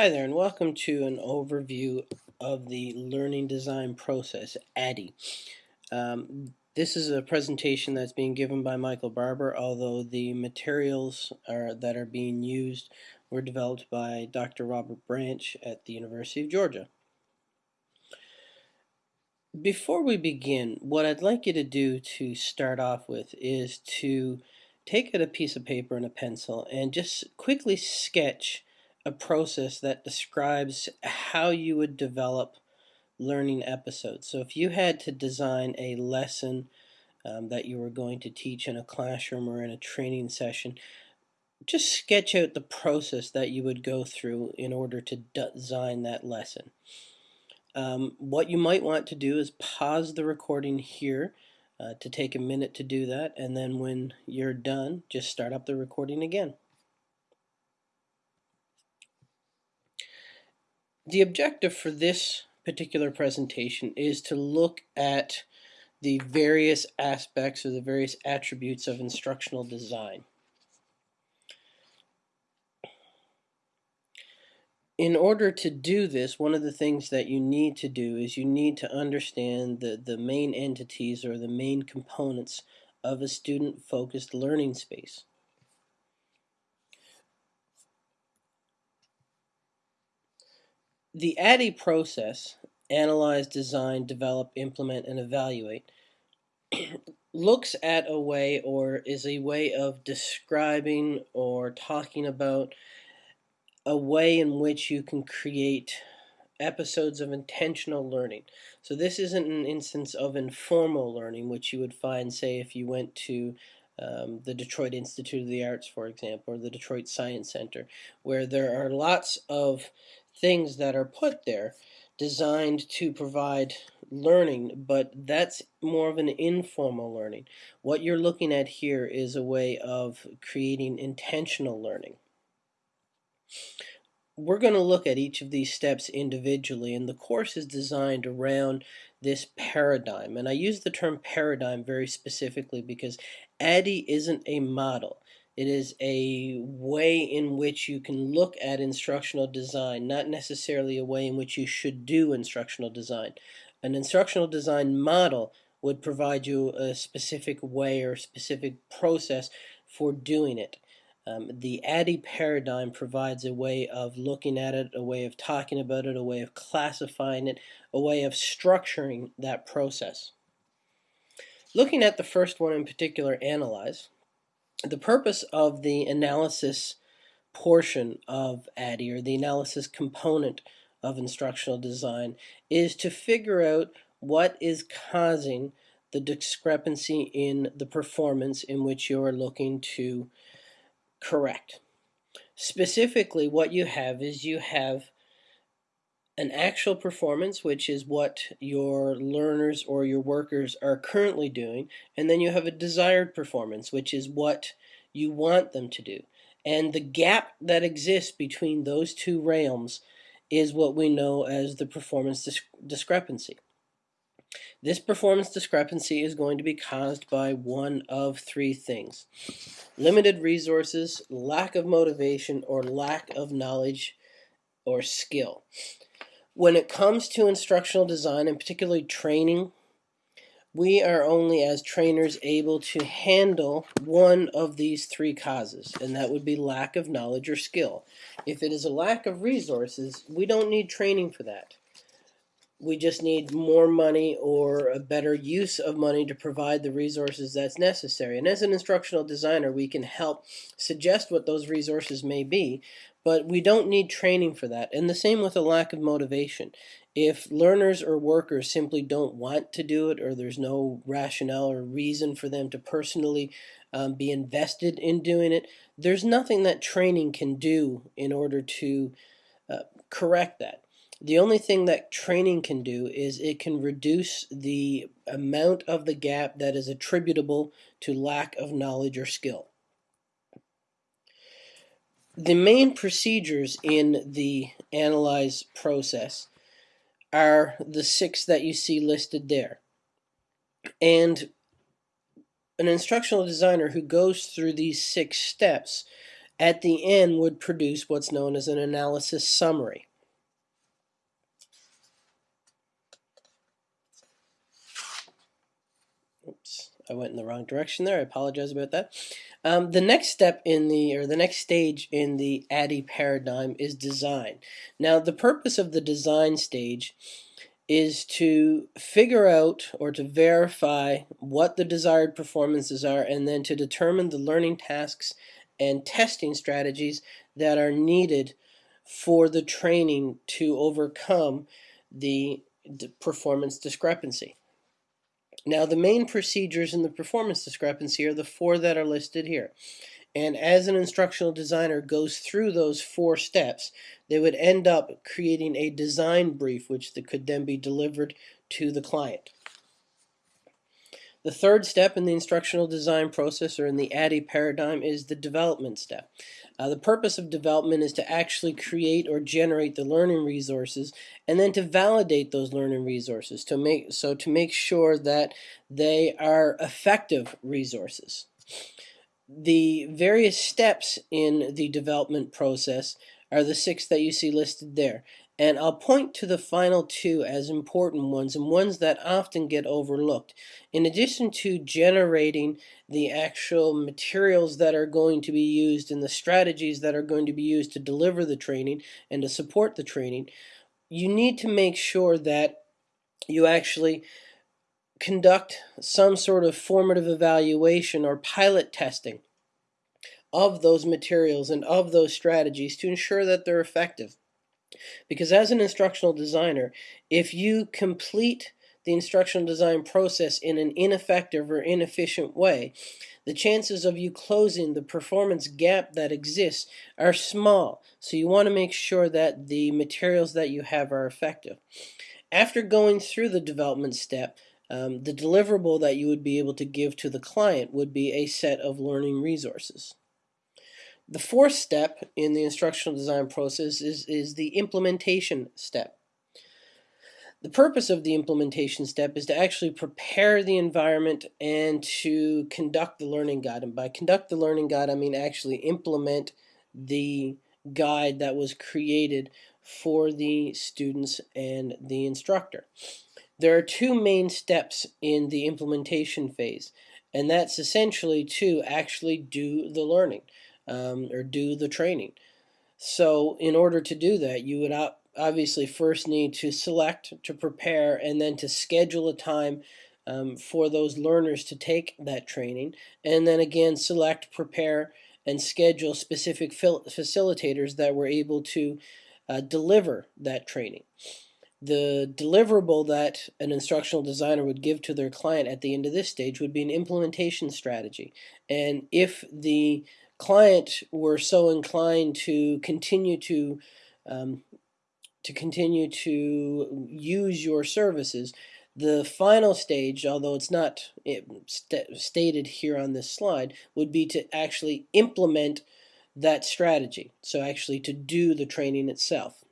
Hi there and welcome to an overview of the learning design process, ADDIE. Um, this is a presentation that's being given by Michael Barber, although the materials are, that are being used were developed by Dr. Robert Branch at the University of Georgia. Before we begin, what I'd like you to do to start off with is to take out a piece of paper and a pencil and just quickly sketch a process that describes how you would develop learning episodes. So if you had to design a lesson um, that you were going to teach in a classroom or in a training session, just sketch out the process that you would go through in order to design that lesson. Um, what you might want to do is pause the recording here uh, to take a minute to do that and then when you're done just start up the recording again. The objective for this particular presentation is to look at the various aspects or the various attributes of instructional design. In order to do this, one of the things that you need to do is you need to understand the, the main entities or the main components of a student-focused learning space. The ADDIE process, analyze, design, develop, implement, and evaluate, looks at a way or is a way of describing or talking about a way in which you can create episodes of intentional learning. So this isn't an instance of informal learning, which you would find, say, if you went to um, the Detroit Institute of the Arts, for example, or the Detroit Science Center, where there are lots of things that are put there designed to provide learning, but that's more of an informal learning. What you're looking at here is a way of creating intentional learning. We're going to look at each of these steps individually, and the course is designed around this paradigm. And I use the term paradigm very specifically because ADDIE isn't a model. It is a way in which you can look at instructional design, not necessarily a way in which you should do instructional design. An instructional design model would provide you a specific way or specific process for doing it. Um, the ADDIE paradigm provides a way of looking at it, a way of talking about it, a way of classifying it, a way of structuring that process. Looking at the first one in particular, analyze, the purpose of the analysis portion of ADDIE, or the analysis component of instructional design, is to figure out what is causing the discrepancy in the performance in which you are looking to correct. Specifically, what you have is you have an actual performance, which is what your learners or your workers are currently doing, and then you have a desired performance, which is what you want them to do. And the gap that exists between those two realms is what we know as the performance dis discrepancy. This performance discrepancy is going to be caused by one of three things. Limited resources, lack of motivation, or lack of knowledge or skill. When it comes to instructional design and particularly training, we are only as trainers able to handle one of these three causes, and that would be lack of knowledge or skill. If it is a lack of resources, we don't need training for that. We just need more money or a better use of money to provide the resources that's necessary. And as an instructional designer, we can help suggest what those resources may be, but we don't need training for that. And the same with a lack of motivation. If learners or workers simply don't want to do it or there's no rationale or reason for them to personally um, be invested in doing it, there's nothing that training can do in order to uh, correct that. The only thing that training can do is it can reduce the amount of the gap that is attributable to lack of knowledge or skill. The main procedures in the analyze process are the six that you see listed there. And an instructional designer who goes through these six steps at the end would produce what's known as an analysis summary. Oops, I went in the wrong direction there. I apologize about that. Um, the next step in the, or the next stage in the ADDIE paradigm is design. Now, the purpose of the design stage is to figure out or to verify what the desired performances are and then to determine the learning tasks and testing strategies that are needed for the training to overcome the performance discrepancy. Now the main procedures in the performance discrepancy are the four that are listed here. And as an instructional designer goes through those four steps, they would end up creating a design brief which could then be delivered to the client. The third step in the instructional design process or in the ADDIE paradigm is the development step. Uh, the purpose of development is to actually create or generate the learning resources and then to validate those learning resources to make so to make sure that they are effective resources. The various steps in the development process are the six that you see listed there. And I'll point to the final two as important ones and ones that often get overlooked. In addition to generating the actual materials that are going to be used and the strategies that are going to be used to deliver the training and to support the training, you need to make sure that you actually conduct some sort of formative evaluation or pilot testing of those materials and of those strategies to ensure that they're effective. Because as an instructional designer, if you complete the instructional design process in an ineffective or inefficient way, the chances of you closing the performance gap that exists are small. So you want to make sure that the materials that you have are effective. After going through the development step, um, the deliverable that you would be able to give to the client would be a set of learning resources. The fourth step in the instructional design process is, is the implementation step. The purpose of the implementation step is to actually prepare the environment and to conduct the learning guide. And by conduct the learning guide, I mean actually implement the guide that was created for the students and the instructor. There are two main steps in the implementation phase, and that's essentially to actually do the learning um, or do the training. So in order to do that, you would obviously first need to select, to prepare, and then to schedule a time um, for those learners to take that training. And then again, select, prepare, and schedule specific facilitators that were able to uh, deliver that training. The deliverable that an instructional designer would give to their client at the end of this stage would be an implementation strategy. And if the client were so inclined to continue to um, to continue to use your services, the final stage, although it's not st stated here on this slide, would be to actually implement that strategy. So actually to do the training itself.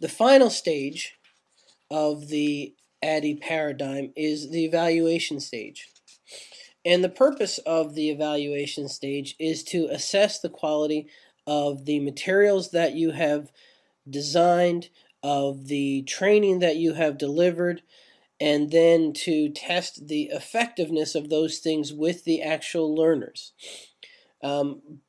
The final stage of the ADDIE paradigm is the evaluation stage. And the purpose of the evaluation stage is to assess the quality of the materials that you have designed, of the training that you have delivered, and then to test the effectiveness of those things with the actual learners. Um,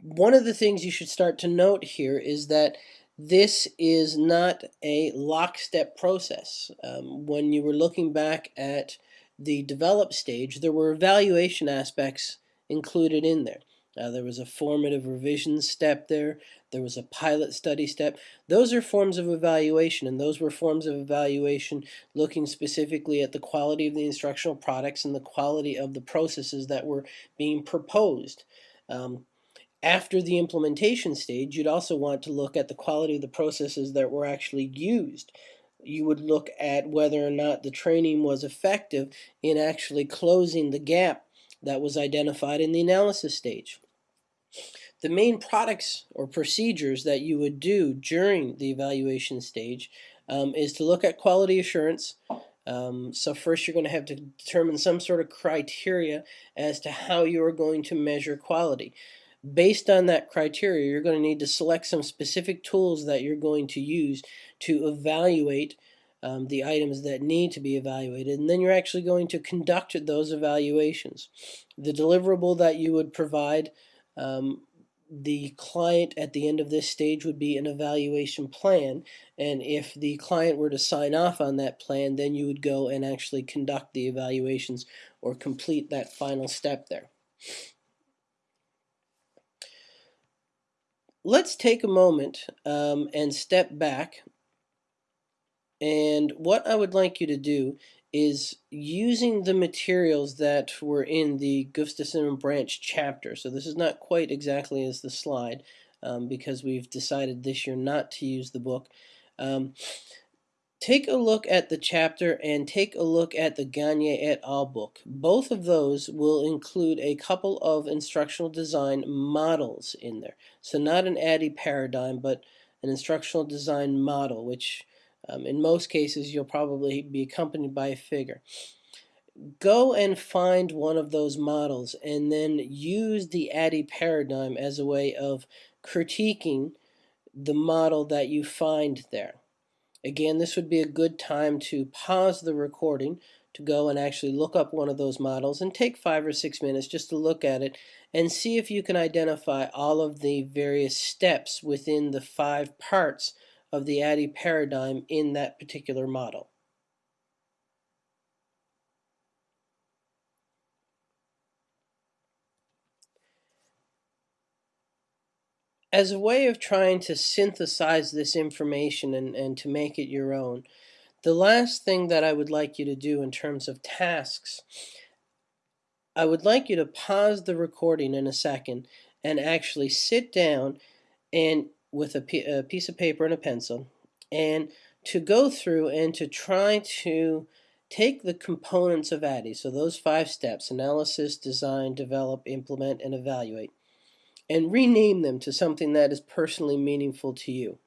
one of the things you should start to note here is that this is not a lockstep process. Um, when you were looking back at the develop stage, there were evaluation aspects included in there. Uh, there was a formative revision step there. There was a pilot study step. Those are forms of evaluation, and those were forms of evaluation looking specifically at the quality of the instructional products and the quality of the processes that were being proposed. Um, after the implementation stage, you'd also want to look at the quality of the processes that were actually used you would look at whether or not the training was effective in actually closing the gap that was identified in the analysis stage. The main products or procedures that you would do during the evaluation stage um, is to look at quality assurance. Um, so first you're going to have to determine some sort of criteria as to how you are going to measure quality. Based on that criteria, you're going to need to select some specific tools that you're going to use to evaluate um, the items that need to be evaluated, and then you're actually going to conduct those evaluations. The deliverable that you would provide um, the client at the end of this stage would be an evaluation plan and if the client were to sign off on that plan then you would go and actually conduct the evaluations or complete that final step there. Let's take a moment um, and step back and what I would like you to do is using the materials that were in the Gustafson Branch chapter. So this is not quite exactly as the slide um, because we've decided this year not to use the book. Um, take a look at the chapter and take a look at the Gagne et al. book. Both of those will include a couple of instructional design models in there. So not an ADDIE paradigm, but an instructional design model, which um, in most cases, you'll probably be accompanied by a figure. Go and find one of those models and then use the ADDIE paradigm as a way of critiquing the model that you find there. Again, this would be a good time to pause the recording to go and actually look up one of those models and take five or six minutes just to look at it and see if you can identify all of the various steps within the five parts of the ADDIE paradigm in that particular model. As a way of trying to synthesize this information and, and to make it your own, the last thing that I would like you to do in terms of tasks, I would like you to pause the recording in a second and actually sit down and with a, a piece of paper and a pencil and to go through and to try to take the components of ADDIE, so those five steps, analysis, design, develop, implement, and evaluate, and rename them to something that is personally meaningful to you.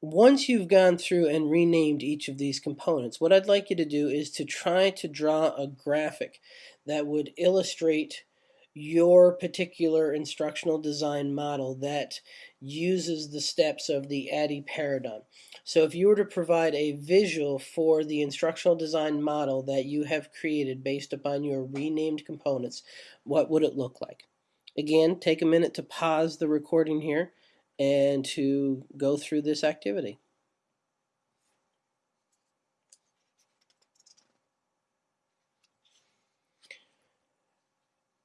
Once you've gone through and renamed each of these components, what I'd like you to do is to try to draw a graphic that would illustrate your particular instructional design model that uses the steps of the ADDIE paradigm. So if you were to provide a visual for the instructional design model that you have created based upon your renamed components, what would it look like? Again, take a minute to pause the recording here and to go through this activity.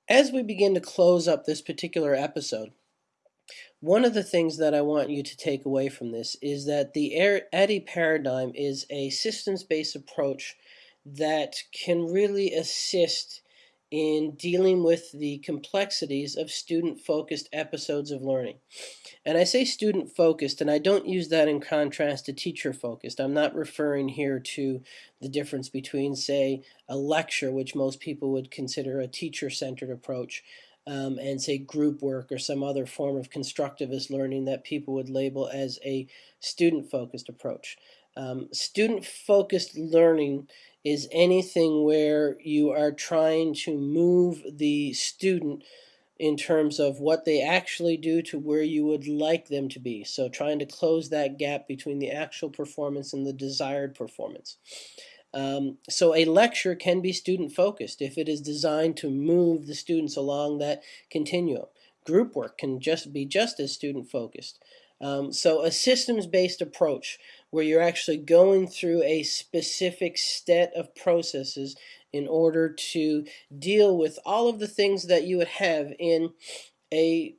As we begin to close up this particular episode, one of the things that I want you to take away from this is that the ADDIE paradigm is a systems-based approach that can really assist in dealing with the complexities of student-focused episodes of learning. And I say student-focused, and I don't use that in contrast to teacher-focused. I'm not referring here to the difference between, say, a lecture, which most people would consider a teacher-centered approach, um, and say group work or some other form of constructivist learning that people would label as a student-focused approach. Um, student-focused learning is anything where you are trying to move the student in terms of what they actually do to where you would like them to be. So trying to close that gap between the actual performance and the desired performance. Um, so a lecture can be student focused if it is designed to move the students along that continuum. Group work can just be just as student focused. Um, so a systems-based approach where you're actually going through a specific set of processes in order to deal with all of the things that you would have in a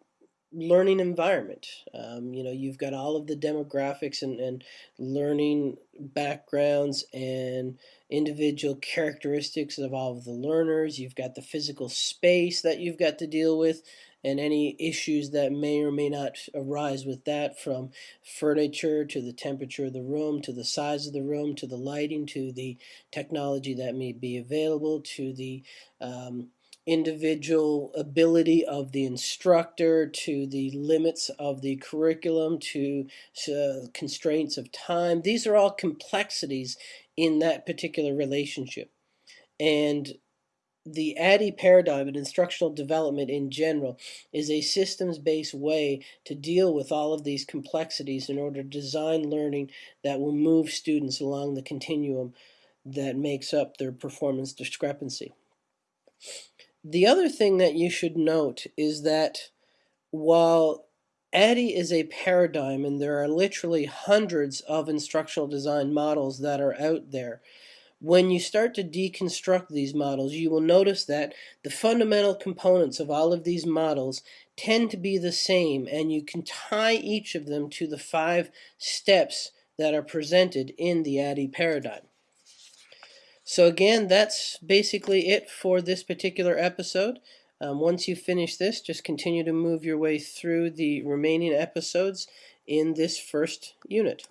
learning environment. Um, you know, you've got all of the demographics and, and learning backgrounds and individual characteristics of all of the learners. You've got the physical space that you've got to deal with and any issues that may or may not arise with that from furniture to the temperature of the room to the size of the room to the lighting to the technology that may be available to the um, individual ability of the instructor to the limits of the curriculum to uh, constraints of time. These are all complexities in that particular relationship. And the ADDIE paradigm and instructional development in general is a systems-based way to deal with all of these complexities in order to design learning that will move students along the continuum that makes up their performance discrepancy. The other thing that you should note is that while ADDIE is a paradigm and there are literally hundreds of instructional design models that are out there, when you start to deconstruct these models, you will notice that the fundamental components of all of these models tend to be the same, and you can tie each of them to the five steps that are presented in the ADDIE paradigm. So again, that's basically it for this particular episode. Um, once you finish this, just continue to move your way through the remaining episodes in this first unit.